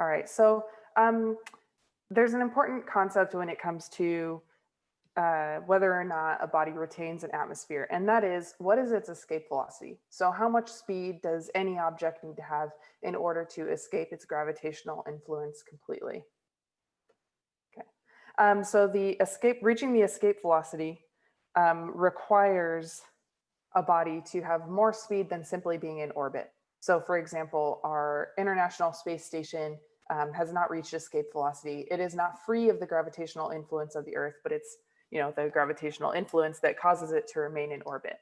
All right, so um, there's an important concept when it comes to uh, whether or not a body retains an atmosphere, and that is what is its escape velocity? So how much speed does any object need to have in order to escape its gravitational influence completely? Okay, um, so the escape, reaching the escape velocity um, requires a body to have more speed than simply being in orbit. So for example, our International Space Station um, has not reached escape velocity. It is not free of the gravitational influence of the Earth, but it's you know, the gravitational influence that causes it to remain in orbit.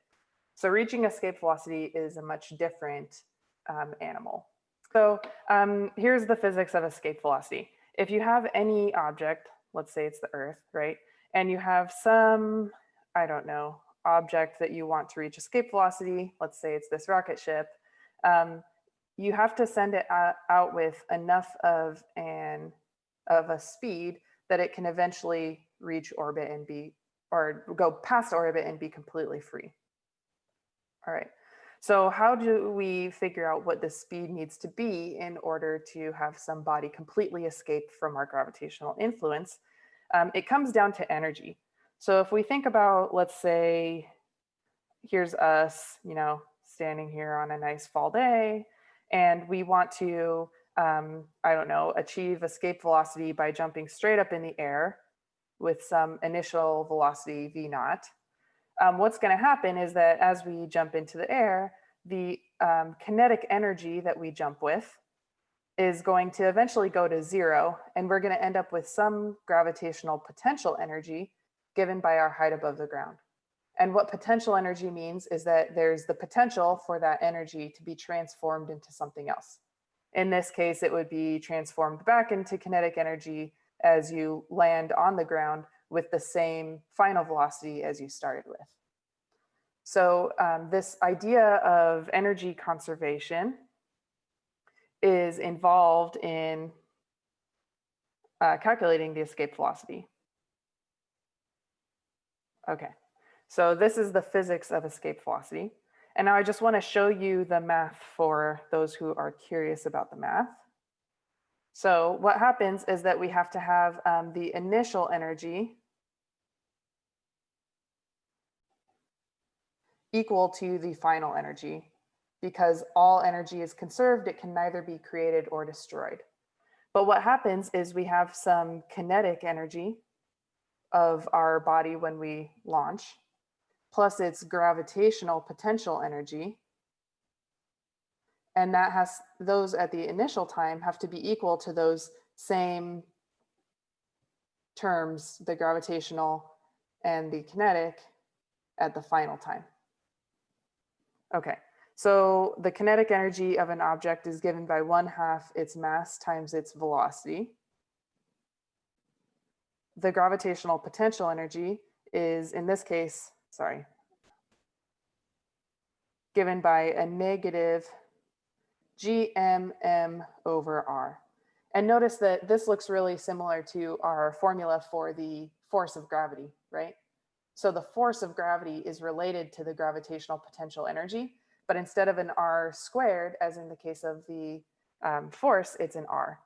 So reaching escape velocity is a much different um, animal. So um, here's the physics of escape velocity. If you have any object, let's say it's the Earth, right? And you have some, I don't know, object that you want to reach escape velocity, let's say it's this rocket ship, um, you have to send it out with enough of an of a speed that it can eventually reach orbit and be, or go past orbit and be completely free. All right, so how do we figure out what the speed needs to be in order to have some body completely escape from our gravitational influence? Um, it comes down to energy. So if we think about, let's say, here's us, you know, standing here on a nice fall day, and we want to, um, I don't know, achieve escape velocity by jumping straight up in the air with some initial velocity v naught. Um, what's going to happen is that as we jump into the air, the um, kinetic energy that we jump with is going to eventually go to zero, and we're going to end up with some gravitational potential energy given by our height above the ground. And what potential energy means is that there's the potential for that energy to be transformed into something else. In this case, it would be transformed back into kinetic energy as you land on the ground with the same final velocity as you started with. So um, this idea of energy conservation is involved in uh, calculating the escape velocity. Okay, so this is the physics of escape velocity. And now I just want to show you the math for those who are curious about the math. So what happens is that we have to have um, the initial energy equal to the final energy because all energy is conserved, it can neither be created or destroyed. But what happens is we have some kinetic energy of our body when we launch, plus its gravitational potential energy, and that has those at the initial time have to be equal to those same terms, the gravitational and the kinetic at the final time. Okay, so the kinetic energy of an object is given by one half its mass times its velocity. The gravitational potential energy is, in this case, sorry, given by a negative GMM over R. And notice that this looks really similar to our formula for the force of gravity, right? So the force of gravity is related to the gravitational potential energy, but instead of an R squared, as in the case of the um, force, it's an R.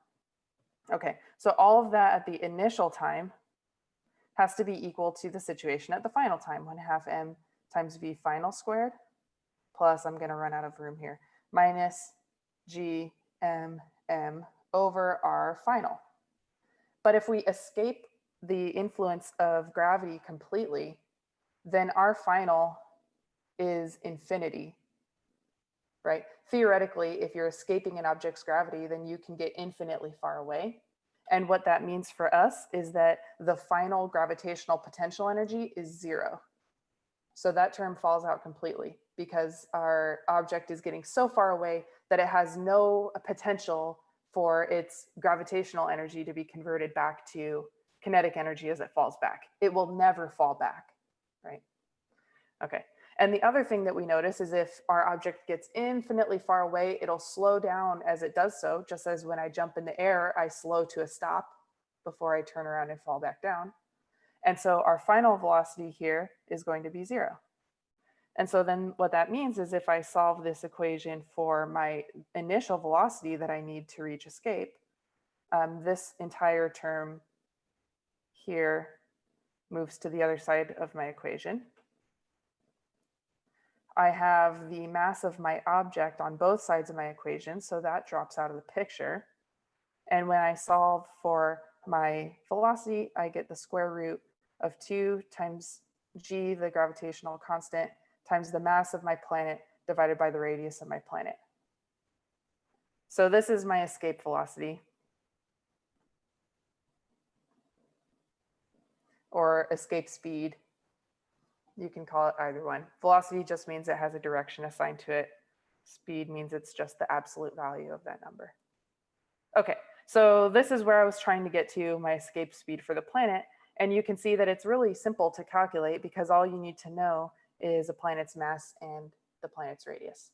Okay, so all of that at the initial time has to be equal to the situation at the final time, one half m times v final squared, plus I'm gonna run out of room here, minus G, M, M over r final. But if we escape the influence of gravity completely, then our final is infinity, right? Theoretically, if you're escaping an object's gravity, then you can get infinitely far away. And what that means for us is that the final gravitational potential energy is zero. So that term falls out completely because our object is getting so far away that it has no potential for its gravitational energy to be converted back to kinetic energy as it falls back. It will never fall back, right? Okay. And the other thing that we notice is if our object gets infinitely far away, it'll slow down as it does so, just as when I jump in the air, I slow to a stop before I turn around and fall back down. And so our final velocity here is going to be zero. And so then what that means is if I solve this equation for my initial velocity that I need to reach escape, um, this entire term here moves to the other side of my equation. I have the mass of my object on both sides of my equation, so that drops out of the picture. And when I solve for my velocity, I get the square root of 2 times g, the gravitational constant, times the mass of my planet divided by the radius of my planet. So this is my escape velocity. Or escape speed. You can call it either one. Velocity just means it has a direction assigned to it. Speed means it's just the absolute value of that number. Okay, so this is where I was trying to get to my escape speed for the planet. And you can see that it's really simple to calculate because all you need to know is a planet's mass and the planet's radius.